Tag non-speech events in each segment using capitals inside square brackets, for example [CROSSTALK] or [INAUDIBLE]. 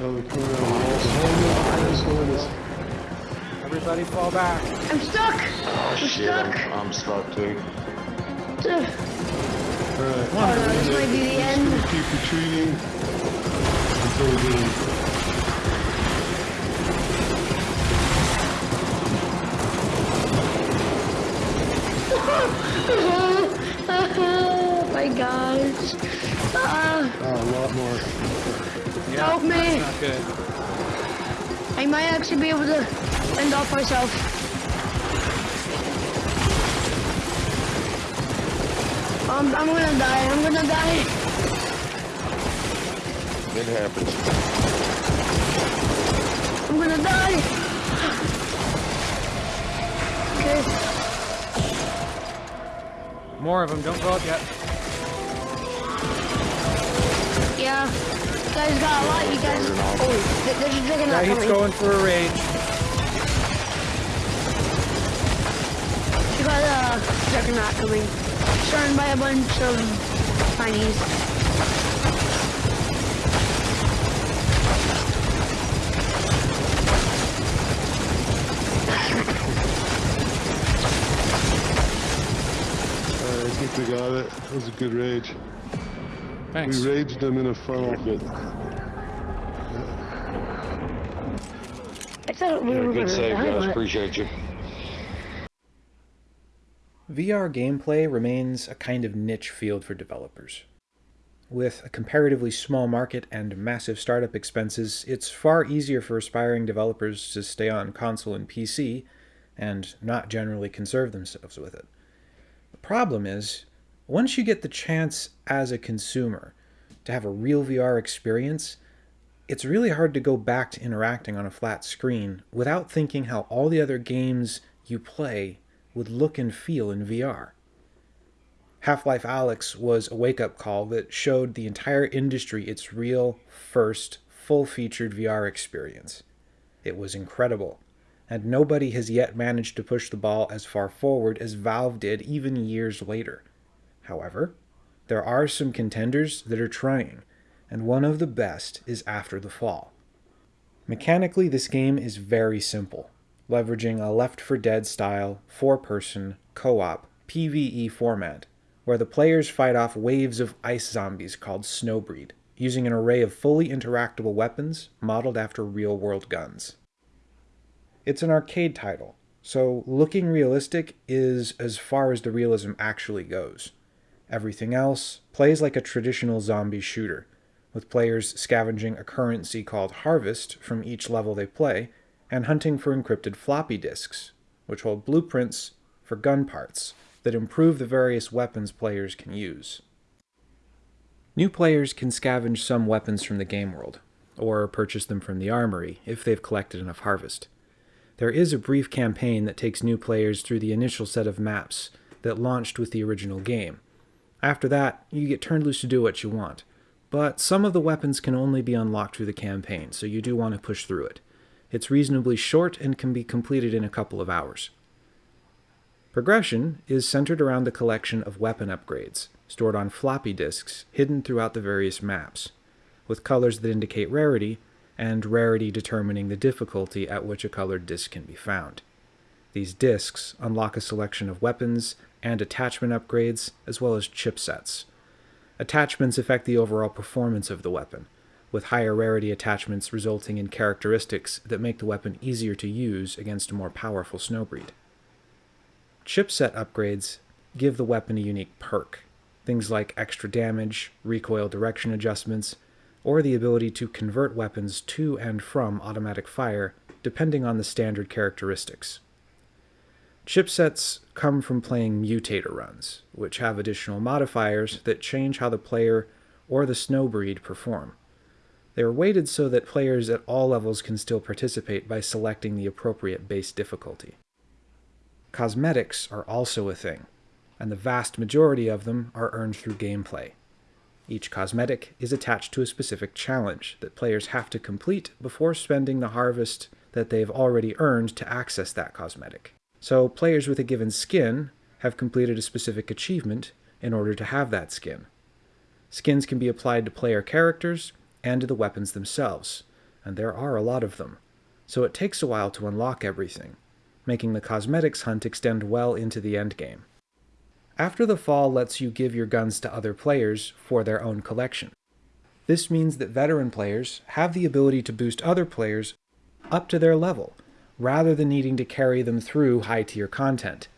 The corner of the wall. No, it's going this. Everybody fall back. I'm stuck. Oh I'm shit, stuck. I'm, I'm stuck too. Ugh. Alright. Oh no, this might be the end. keep retreating until we get [LAUGHS] oh my gosh. Ah, Oh, a lot more. Yeah, Help me. Not good. I might actually be able to end off myself. Um, I'm gonna die. I'm gonna die. It happens. I'm gonna die. Okay. More of them. Don't go up yet. Yeah. You guys got a lot. You guys. Oh, th- there's a Yeah, he's coming. going for a rage. You got uh, a juggernaut coming. Surrounded by a bunch of tinies. Alright, I think we got it. That was a good rage. Thanks. We raged them in a funnel. Good. I Yeah, good save, guys. Appreciate you. VR gameplay remains a kind of niche field for developers. With a comparatively small market and massive startup expenses, it's far easier for aspiring developers to stay on console and PC and not generally conserve themselves with it. The problem is, once you get the chance as a consumer to have a real VR experience, it's really hard to go back to interacting on a flat screen without thinking how all the other games you play would look and feel in VR. Half Life Alyx was a wake up call that showed the entire industry its real, first, full featured VR experience. It was incredible, and nobody has yet managed to push the ball as far forward as Valve did even years later. However, there are some contenders that are trying, and one of the best is After the Fall. Mechanically, this game is very simple, leveraging a Left 4 Dead style, four person, co op, PvE format, where the players fight off waves of ice zombies called Snowbreed, using an array of fully interactable weapons modeled after real world guns. It's an arcade title, so looking realistic is as far as the realism actually goes. Everything else plays like a traditional zombie shooter, with players scavenging a currency called Harvest from each level they play, and hunting for encrypted floppy disks, which hold blueprints for gun parts that improve the various weapons players can use. New players can scavenge some weapons from the game world, or purchase them from the armory if they've collected enough harvest. There is a brief campaign that takes new players through the initial set of maps that launched with the original game. After that, you get turned loose to do what you want, but some of the weapons can only be unlocked through the campaign, so you do want to push through it. It's reasonably short and can be completed in a couple of hours. Progression is centered around the collection of weapon upgrades, stored on floppy disks hidden throughout the various maps, with colors that indicate rarity, and rarity determining the difficulty at which a colored disk can be found. These disks unlock a selection of weapons and attachment upgrades, as well as chipsets. Attachments affect the overall performance of the weapon, with higher rarity attachments resulting in characteristics that make the weapon easier to use against a more powerful snowbreed. Chipset upgrades give the weapon a unique perk, things like extra damage, recoil direction adjustments, or the ability to convert weapons to and from automatic fire depending on the standard characteristics. Chipsets come from playing mutator runs, which have additional modifiers that change how the player or the snowbreed perform. They are weighted so that players at all levels can still participate by selecting the appropriate base difficulty. Cosmetics are also a thing, and the vast majority of them are earned through gameplay. Each cosmetic is attached to a specific challenge that players have to complete before spending the harvest that they've already earned to access that cosmetic. So, players with a given skin have completed a specific achievement in order to have that skin. Skins can be applied to player characters and to the weapons themselves, and there are a lot of them, so it takes a while to unlock everything, making the cosmetics hunt extend well into the endgame. After the Fall lets you give your guns to other players for their own collection. This means that veteran players have the ability to boost other players up to their level, rather than needing to carry them through high tier content.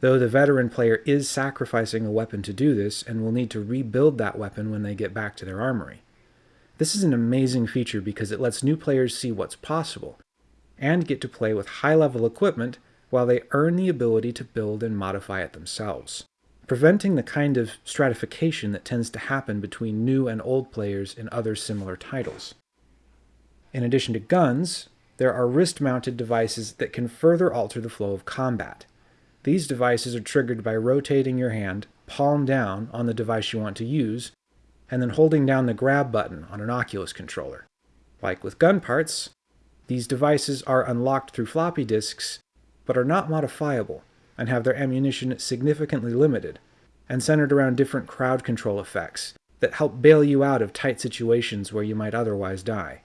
Though the veteran player is sacrificing a weapon to do this and will need to rebuild that weapon when they get back to their armory. This is an amazing feature because it lets new players see what's possible, and get to play with high level equipment while they earn the ability to build and modify it themselves, preventing the kind of stratification that tends to happen between new and old players in other similar titles. In addition to guns, there are wrist-mounted devices that can further alter the flow of combat. These devices are triggered by rotating your hand palm down on the device you want to use, and then holding down the grab button on an Oculus controller. Like with gun parts, these devices are unlocked through floppy disks, but are not modifiable, and have their ammunition significantly limited, and centered around different crowd control effects that help bail you out of tight situations where you might otherwise die.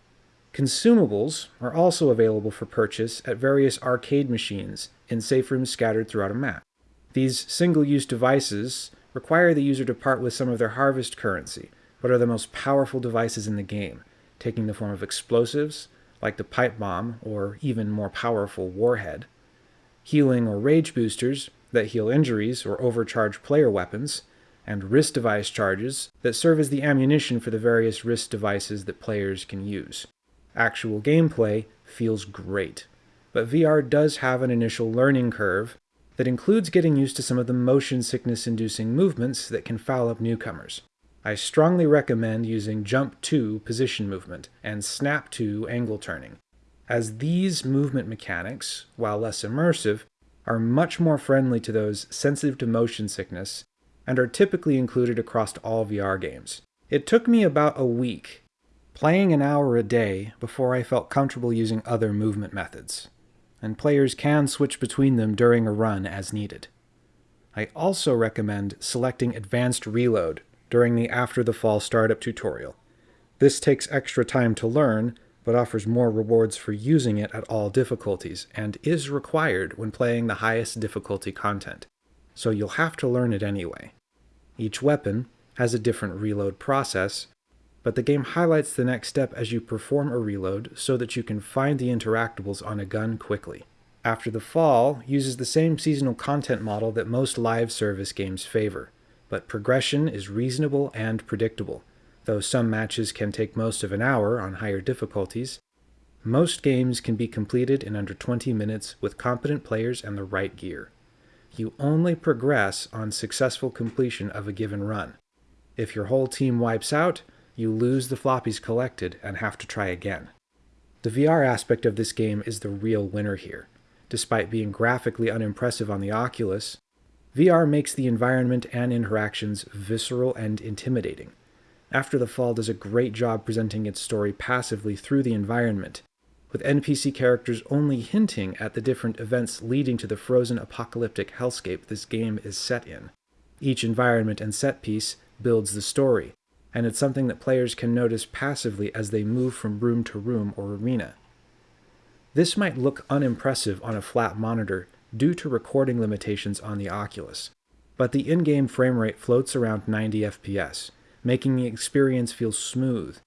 Consumables are also available for purchase at various arcade machines in safe rooms scattered throughout a map. These single-use devices require the user to part with some of their harvest currency, but are the most powerful devices in the game, taking the form of explosives, like the pipe bomb or even more powerful warhead, healing or rage boosters that heal injuries or overcharge player weapons, and wrist device charges that serve as the ammunition for the various wrist devices that players can use. Actual gameplay feels great, but VR does have an initial learning curve that includes getting used to some of the motion sickness inducing movements that can foul up newcomers. I strongly recommend using jump to position movement and snap to angle turning, as these movement mechanics, while less immersive, are much more friendly to those sensitive to motion sickness and are typically included across all VR games. It took me about a week, playing an hour a day, before I felt comfortable using other movement methods, and players can switch between them during a run as needed. I also recommend selecting Advanced Reload during the After the Fall startup tutorial. This takes extra time to learn, but offers more rewards for using it at all difficulties, and is required when playing the highest difficulty content, so you'll have to learn it anyway. Each weapon has a different reload process, but the game highlights the next step as you perform a reload so that you can find the interactables on a gun quickly. After the Fall uses the same seasonal content model that most live service games favor but progression is reasonable and predictable. Though some matches can take most of an hour on higher difficulties, most games can be completed in under 20 minutes with competent players and the right gear. You only progress on successful completion of a given run. If your whole team wipes out, you lose the floppies collected and have to try again. The VR aspect of this game is the real winner here. Despite being graphically unimpressive on the Oculus, VR makes the environment and interactions visceral and intimidating. After the Fall does a great job presenting its story passively through the environment, with NPC characters only hinting at the different events leading to the frozen apocalyptic hellscape this game is set in. Each environment and set piece builds the story, and it's something that players can notice passively as they move from room to room or arena. This might look unimpressive on a flat monitor, due to recording limitations on the Oculus, but the in-game frame rate floats around 90 FPS, making the experience feel smooth,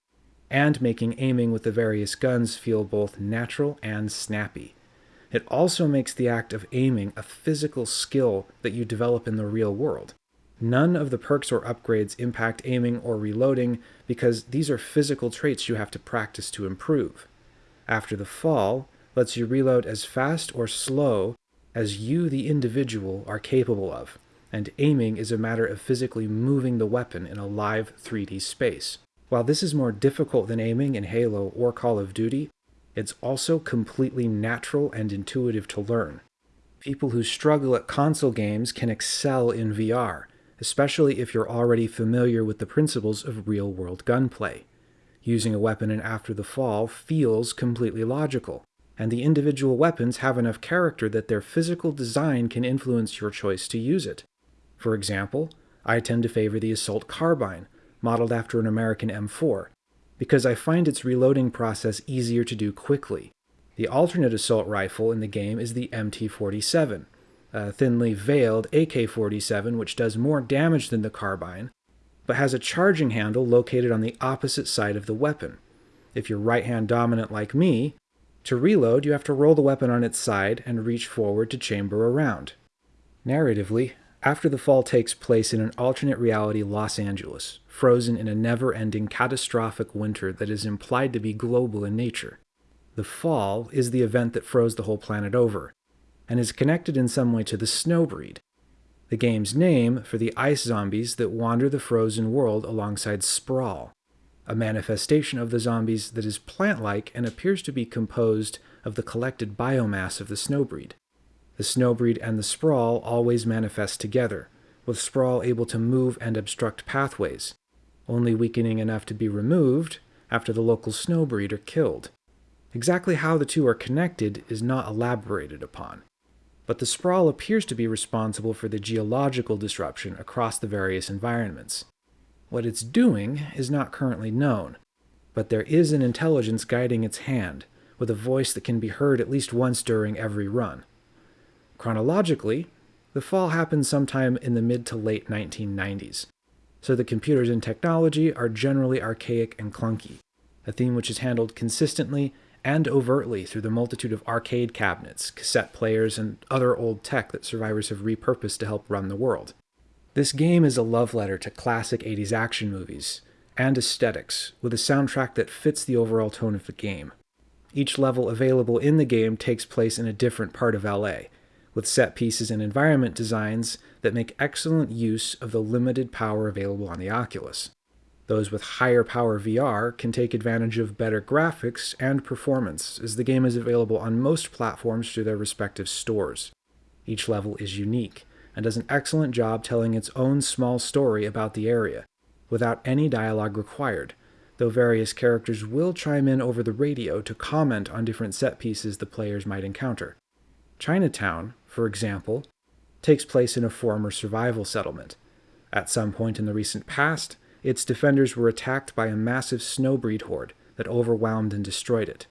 and making aiming with the various guns feel both natural and snappy. It also makes the act of aiming a physical skill that you develop in the real world. None of the perks or upgrades impact aiming or reloading because these are physical traits you have to practice to improve. After the fall lets you reload as fast or slow as you, the individual, are capable of, and aiming is a matter of physically moving the weapon in a live 3D space. While this is more difficult than aiming in Halo or Call of Duty, it's also completely natural and intuitive to learn. People who struggle at console games can excel in VR, especially if you're already familiar with the principles of real-world gunplay. Using a weapon in After the Fall feels completely logical, and the individual weapons have enough character that their physical design can influence your choice to use it. For example, I tend to favor the Assault Carbine, modeled after an American M4, because I find its reloading process easier to do quickly. The alternate assault rifle in the game is the MT47, a thinly veiled AK 47 which does more damage than the carbine, but has a charging handle located on the opposite side of the weapon. If you're right hand dominant like me, to reload you have to roll the weapon on its side and reach forward to chamber around. Narratively, after the fall takes place in an alternate reality Los Angeles, frozen in a never ending catastrophic winter that is implied to be global in nature. The fall is the event that froze the whole planet over, and is connected in some way to the snowbreed, the game's name for the ice zombies that wander the frozen world alongside Sprawl, a manifestation of the zombies that is plant like and appears to be composed of the collected biomass of the snowbreed. The snowbreed and the sprawl always manifest together, with sprawl able to move and obstruct pathways, only weakening enough to be removed after the local snowbreed are killed. Exactly how the two are connected is not elaborated upon, but the sprawl appears to be responsible for the geological disruption across the various environments. What it's doing is not currently known, but there is an intelligence guiding its hand, with a voice that can be heard at least once during every run. Chronologically, the fall happened sometime in the mid to late 1990s, so the computers and technology are generally archaic and clunky, a theme which is handled consistently and overtly through the multitude of arcade cabinets, cassette players, and other old tech that survivors have repurposed to help run the world. This game is a love letter to classic 80s action movies and aesthetics, with a soundtrack that fits the overall tone of the game. Each level available in the game takes place in a different part of LA, with set pieces and environment designs that make excellent use of the limited power available on the Oculus. Those with higher power VR can take advantage of better graphics and performance, as the game is available on most platforms through their respective stores. Each level is unique, and does an excellent job telling its own small story about the area, without any dialogue required, though various characters will chime in over the radio to comment on different set pieces the players might encounter. Chinatown, for example, takes place in a former survival settlement. At some point in the recent past, its defenders were attacked by a massive snowbreed horde that overwhelmed and destroyed it,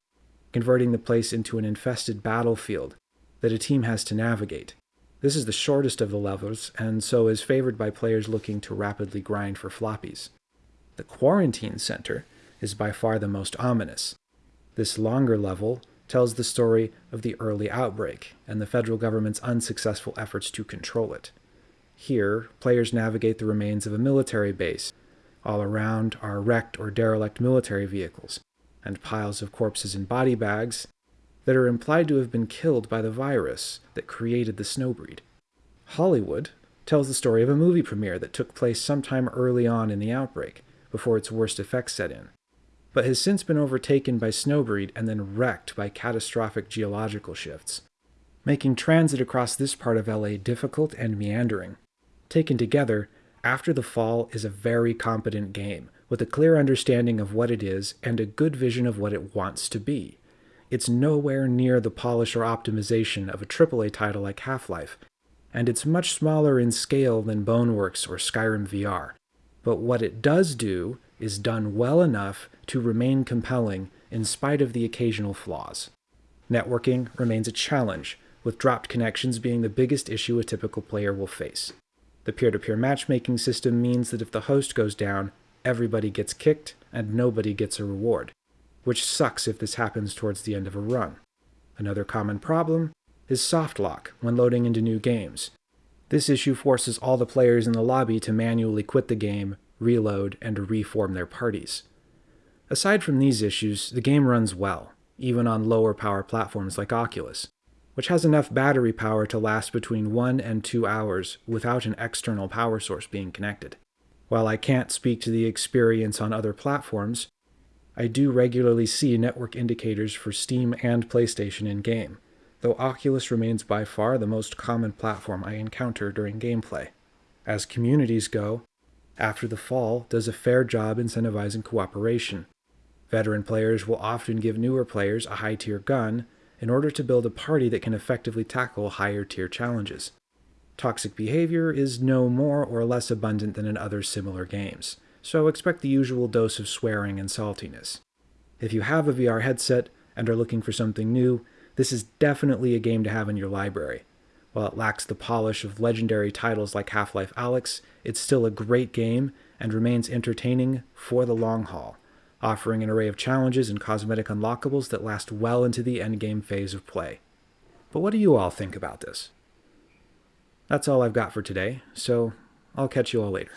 converting the place into an infested battlefield that a team has to navigate. This is the shortest of the levels, and so is favored by players looking to rapidly grind for floppies. The Quarantine Center is by far the most ominous. This longer level tells the story of the early outbreak and the federal government's unsuccessful efforts to control it. Here, players navigate the remains of a military base all around are wrecked or derelict military vehicles, and piles of corpses in body bags that are implied to have been killed by the virus that created the snowbreed. Hollywood tells the story of a movie premiere that took place sometime early on in the outbreak, before its worst effects set in, but has since been overtaken by snowbreed and then wrecked by catastrophic geological shifts, making transit across this part of LA difficult and meandering. Taken together, after the Fall is a very competent game, with a clear understanding of what it is and a good vision of what it wants to be. It's nowhere near the polish or optimization of a AAA title like Half Life, and it's much smaller in scale than Boneworks or Skyrim VR. But what it does do is done well enough to remain compelling in spite of the occasional flaws. Networking remains a challenge, with dropped connections being the biggest issue a typical player will face. The peer-to-peer matchmaking system means that if the host goes down, everybody gets kicked and nobody gets a reward, which sucks if this happens towards the end of a run. Another common problem is soft lock when loading into new games. This issue forces all the players in the lobby to manually quit the game, reload, and reform their parties. Aside from these issues, the game runs well, even on lower power platforms like Oculus which has enough battery power to last between 1 and 2 hours without an external power source being connected. While I can't speak to the experience on other platforms, I do regularly see network indicators for Steam and PlayStation in-game, though Oculus remains by far the most common platform I encounter during gameplay. As communities go, After the Fall does a fair job incentivizing cooperation. Veteran players will often give newer players a high-tier gun in order to build a party that can effectively tackle higher tier challenges. Toxic behavior is no more or less abundant than in other similar games, so expect the usual dose of swearing and saltiness. If you have a VR headset and are looking for something new, this is definitely a game to have in your library. While it lacks the polish of legendary titles like Half Life Alyx, it's still a great game and remains entertaining for the long haul, offering an array of challenges and cosmetic unlockables that last well into the endgame phase of play. But what do you all think about this? That's all I've got for today, so I'll catch you all later.